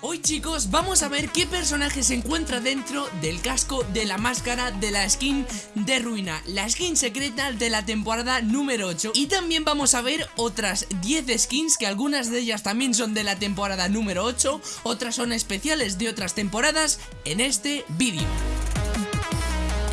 Hoy chicos vamos a ver qué personaje se encuentra dentro del casco de la máscara de la skin de ruina La skin secreta de la temporada número 8 Y también vamos a ver otras 10 skins que algunas de ellas también son de la temporada número 8 Otras son especiales de otras temporadas en este vídeo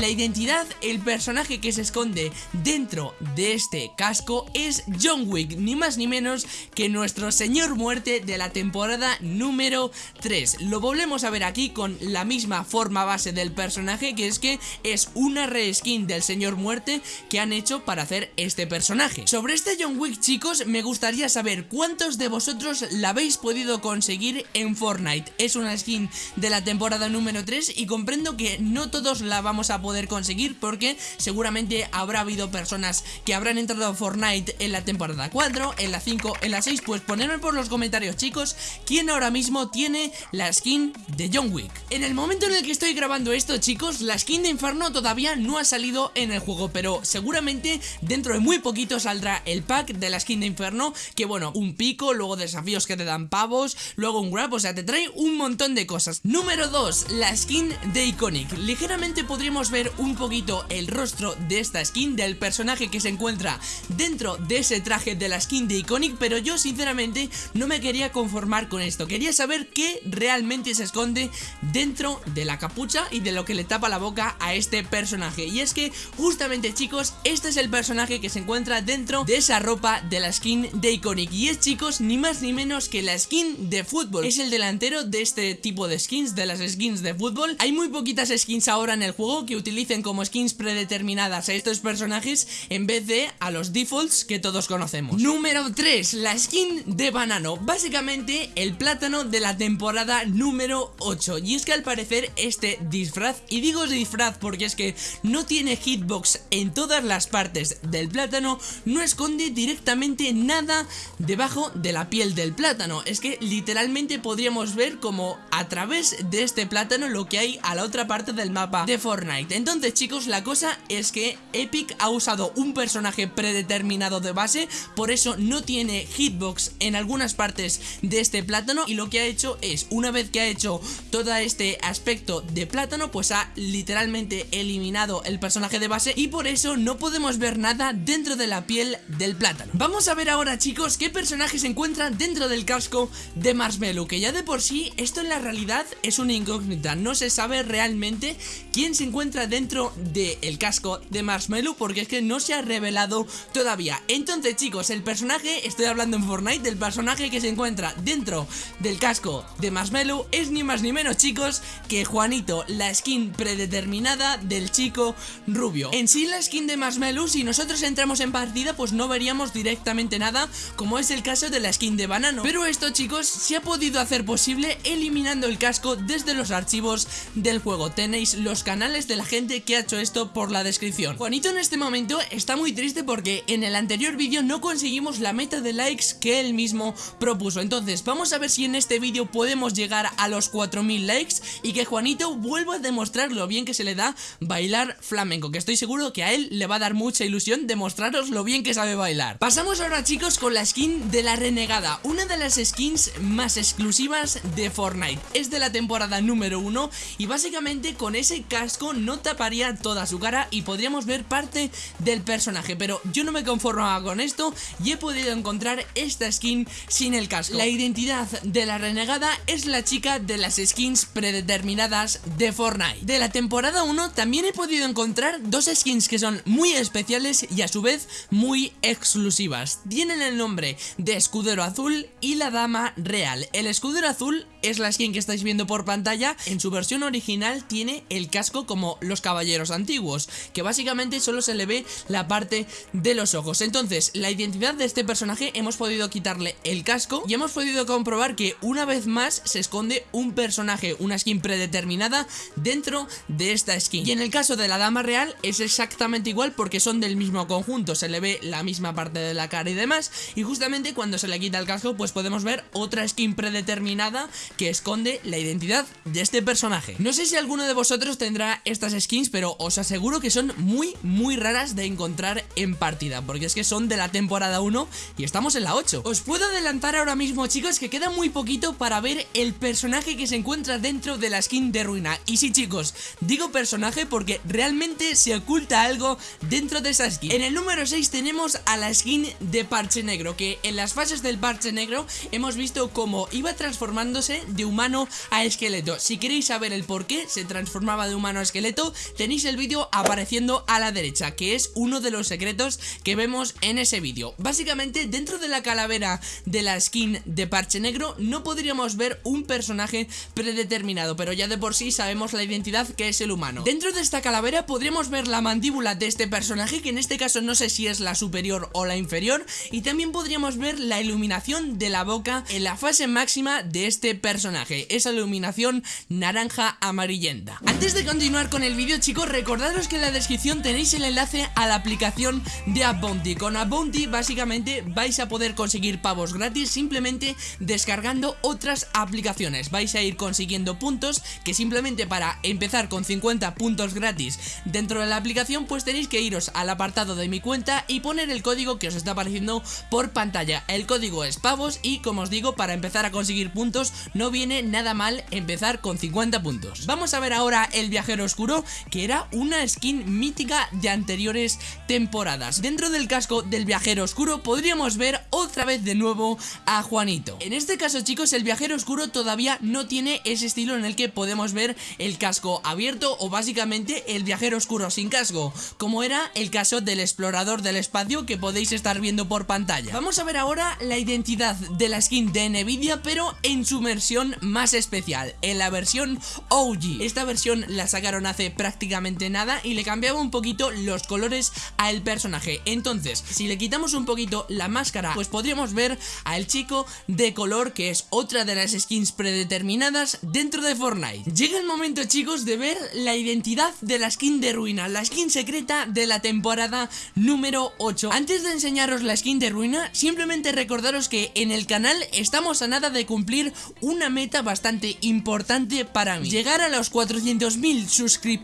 la identidad, el personaje que se esconde dentro de este casco es John Wick, ni más ni menos que nuestro señor muerte de la temporada número 3. Lo volvemos a ver aquí con la misma forma base del personaje, que es que es una reskin del señor muerte que han hecho para hacer este personaje. Sobre este John Wick, chicos, me gustaría saber cuántos de vosotros la habéis podido conseguir en Fortnite. Es una skin de la temporada número 3 y comprendo que no todos la vamos a poder poder conseguir porque seguramente habrá habido personas que habrán entrado a Fortnite en la temporada 4, en la 5, en la 6, pues ponedme por los comentarios chicos quién ahora mismo tiene la skin de John Wick. En el momento en el que estoy grabando esto chicos, la skin de Inferno todavía no ha salido en el juego, pero seguramente dentro de muy poquito saldrá el pack de la skin de Inferno, que bueno, un pico, luego desafíos que te dan pavos, luego un grab, o sea, te trae un montón de cosas. Número 2, la skin de Iconic. Ligeramente podríamos ver un poquito el rostro de esta skin, del personaje que se encuentra dentro de ese traje de la skin de Iconic, pero yo sinceramente no me quería conformar con esto, quería saber qué realmente se esconde dentro de la capucha y de lo que le tapa la boca a este personaje, y es que justamente chicos, este es el personaje que se encuentra dentro de esa ropa de la skin de Iconic, y es chicos, ni más ni menos que la skin de fútbol, es el delantero de este tipo de skins, de las skins de fútbol, hay muy poquitas skins ahora en el juego que utilicen como skins predeterminadas a estos personajes en vez de a los defaults que todos conocemos. Número 3, la skin de banano. Básicamente el plátano de la temporada número 8. Y es que al parecer este disfraz, y digo disfraz porque es que no tiene hitbox en todas las partes del plátano, no esconde directamente nada debajo de la piel del plátano. Es que literalmente podríamos ver como a través de este plátano lo que hay a la otra parte del mapa de Fortnite. Entonces chicos la cosa es que Epic ha usado un personaje predeterminado de base Por eso no tiene hitbox en algunas partes de este plátano Y lo que ha hecho es una vez que ha hecho todo este aspecto de plátano Pues ha literalmente eliminado el personaje de base Y por eso no podemos ver nada dentro de la piel del plátano. Vamos a ver ahora chicos qué personaje se encuentra dentro del casco de Marshmallow Que ya de por sí esto en la realidad es una incógnita. No se sabe realmente quién se encuentra dentro del casco de Marshmallow porque es que no se ha revelado todavía. Entonces chicos, el personaje, estoy hablando en Fortnite, del personaje que se encuentra dentro del casco de Marshmallow es ni más ni menos chicos que Juanito, la skin predeterminada del chico rubio. En sí la skin de Marshmallow, si nosotros entramos en partida pues no veríamos directamente nada como es el caso de la skin de Banano. Pero esto chicos se ha podido hacer posible eliminando el casco desde los archivos del juego. Tenéis los canales de la gente que ha hecho esto por la descripción. Juanito en este momento está muy triste porque en el anterior vídeo no conseguimos la meta de likes que él mismo propuso. Entonces vamos a ver si en este vídeo podemos llegar a los 4000 likes Y que Juanito vuelva a demostrar lo bien que se le da bailar flamenco Que estoy seguro que a él le va a dar mucha ilusión demostraros lo bien que sabe bailar. Pasamos ahora chicos con la skin de la renegada Una de las skins más exclusivas de Fortnite. Es de la temporada número 1 y básicamente con ese casco no taparía toda su cara y podríamos ver parte del personaje. Pero yo no me conformaba con esto y he podido encontrar esta skin sin el casco. La identidad de la renegada es la chica de las skins predeterminadas de Fortnite. De la temporada 1 también he podido encontrar dos skins que son muy especiales y a su vez muy exclusivas. Tienen el nombre de Escudero Azul y la Dama Real. El Escudero Azul es la skin que estáis viendo por pantalla. En su versión original tiene el casco como los caballeros antiguos, que básicamente solo se le ve la parte de los ojos. Entonces, la identidad de este personaje hemos podido quitarle el casco y hemos podido comprobar que una vez más se esconde un personaje, una skin predeterminada dentro de esta skin. Y en el caso de la dama real es exactamente igual porque son del mismo conjunto, se le ve la misma parte de la cara y demás, y justamente cuando se le quita el casco pues podemos ver otra skin predeterminada que esconde la identidad de este personaje. No sé si alguno de vosotros tendrá estas skins, pero os aseguro que son muy, muy raras de encontrar en partida, porque es que son de la temporada 1 y estamos en la 8. Os puedo adelantar ahora mismo, chicos, que queda muy poquito para ver el personaje que se encuentra dentro de la skin de ruina. Y sí, chicos, digo personaje porque realmente se oculta algo dentro de esa skin. En el número 6 tenemos a la skin de parche negro, que en las fases del parche negro hemos visto cómo iba transformándose de humano a esqueleto. Si queréis saber el por qué se transformaba de humano a esqueleto, tenéis el vídeo apareciendo a la derecha, que es uno de los secretos que vemos en ese vídeo. Básicamente, dentro de la calavera de la skin de parche negro, no podríamos ver un personaje predeterminado, pero ya de por sí sabemos la identidad que es el humano. Dentro de esta calavera podríamos ver la mandíbula de este personaje, que en este caso no sé si es la superior o la inferior, y también podríamos ver la iluminación de la boca en la fase máxima de este personaje, esa iluminación naranja amarillenta. Antes de continuar con el vídeo chicos, recordaros que en la descripción tenéis el enlace a la aplicación de Abounty. Con Abounty básicamente vais a poder conseguir pavos gratis simplemente descargando otras aplicaciones. Vais a ir consiguiendo puntos que simplemente para empezar con 50 puntos gratis dentro de la aplicación pues tenéis que iros al apartado de mi cuenta y poner el código que os está apareciendo por pantalla. El código es pavos y como os digo para empezar a conseguir puntos no viene nada mal empezar con 50 puntos. Vamos a ver ahora el viajero oscuro que era una skin mítica de anteriores temporadas. Dentro del casco del viajero oscuro podríamos ver otra vez de nuevo a Juanito. En este caso chicos el viajero oscuro todavía no tiene ese estilo en el que podemos ver el casco abierto o básicamente el viajero oscuro sin casco, como era el caso del explorador del espacio que podéis estar viendo por pantalla. Vamos a ver ahora la identidad de la skin de Nvidia pero en su versión más especial, en la versión OG. Esta versión la sacaron hace prácticamente nada y le cambiaba un poquito los colores al personaje. Entonces, si le quitamos un poquito la máscara, pues podríamos ver al chico de color que es otra de las skins predeterminadas dentro de Fortnite. Llega el momento chicos de ver la identidad de la skin de ruina, la skin secreta de la temporada número 8. Antes de enseñaros la skin de ruina, simplemente recordaros que en el canal estamos a nada de cumplir una meta bastante importante para mí. Llegar a los 400.000 suscriptores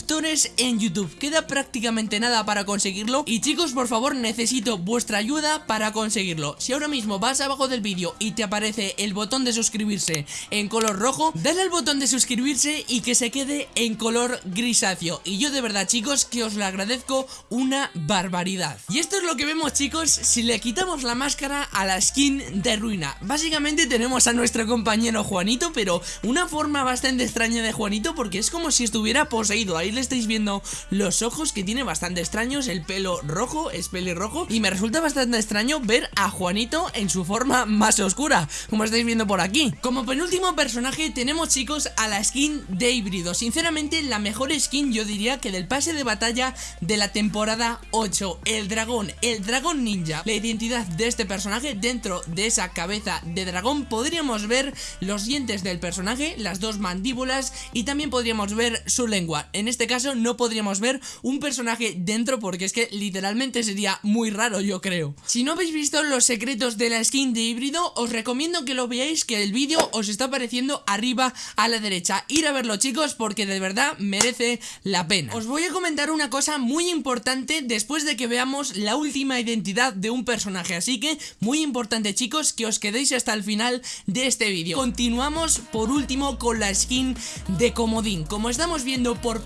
en YouTube. Queda prácticamente nada para conseguirlo y chicos por favor necesito vuestra ayuda para conseguirlo. Si ahora mismo vas abajo del vídeo y te aparece el botón de suscribirse en color rojo, dale al botón de suscribirse y que se quede en color grisáceo. Y yo de verdad chicos que os lo agradezco una barbaridad. Y esto es lo que vemos chicos si le quitamos la máscara a la skin de ruina. Básicamente tenemos a nuestro compañero Juanito, pero una forma bastante extraña de Juanito porque es como si estuviera poseído. Ahí le estáis viendo los ojos que tiene bastante extraños, el pelo rojo, es pelirrojo. Y me resulta bastante extraño ver a Juanito en su forma más oscura, como estáis viendo por aquí. Como penúltimo personaje tenemos chicos a la skin de híbrido. Sinceramente la mejor skin yo diría que del pase de batalla de la temporada 8. El dragón, el dragón ninja. La identidad de este personaje dentro de esa cabeza de dragón podríamos ver los dientes del personaje, las dos mandíbulas y también podríamos ver su lengua. En este caso no podríamos ver un personaje dentro porque es que literalmente sería muy raro yo creo. Si no habéis visto los secretos de la skin de híbrido os recomiendo que lo veáis que el vídeo os está apareciendo arriba a la derecha. Ir a verlo chicos porque de verdad merece la pena. Os voy a comentar una cosa muy importante después de que veamos la última identidad de un personaje. Así que muy importante chicos que os quedéis hasta el final de este vídeo. Continuamos por último con la skin de Comodín. Como estamos viendo por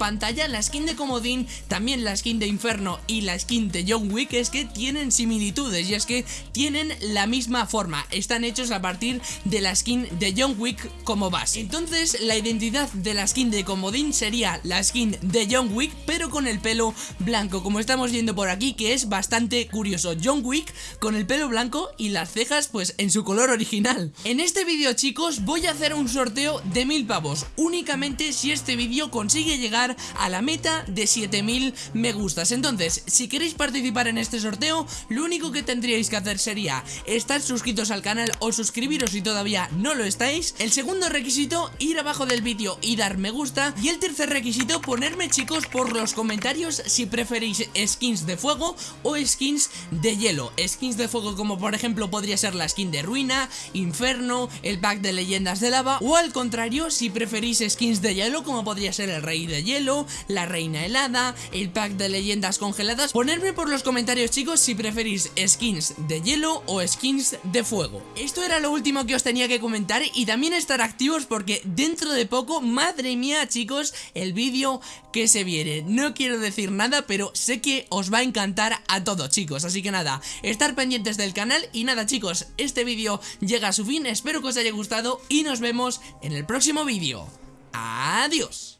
la skin de Comodín, también la skin de Inferno y la skin de John Wick es que tienen similitudes y es que tienen la misma forma. Están hechos a partir de la skin de John Wick como base. Entonces la identidad de la skin de Comodín sería la skin de John Wick pero con el pelo blanco como estamos viendo por aquí que es bastante curioso. John Wick con el pelo blanco y las cejas pues en su color original. En este vídeo chicos voy a hacer un sorteo de mil pavos únicamente si este vídeo consigue llegar a la meta de 7000 me gustas. Entonces si queréis participar en este sorteo lo único que tendríais que hacer sería estar suscritos al canal o suscribiros si todavía no lo estáis. El segundo requisito ir abajo del vídeo y dar me gusta y el tercer requisito ponerme chicos por los comentarios si preferís skins de fuego o skins de hielo. Skins de fuego como por ejemplo podría ser la skin de ruina, inferno, el pack de leyendas de lava o al contrario si preferís skins de hielo como podría ser el rey de hielo la reina helada, el pack de leyendas congeladas. Ponedme por los comentarios chicos si preferís skins de hielo o skins de fuego. Esto era lo último que os tenía que comentar y también estar activos porque dentro de poco, madre mía chicos, el vídeo que se viene. No quiero decir nada, pero sé que os va a encantar a todos chicos, así que nada, estar pendientes del canal y nada chicos, este vídeo llega a su fin, espero que os haya gustado y nos vemos en el próximo vídeo. Adiós.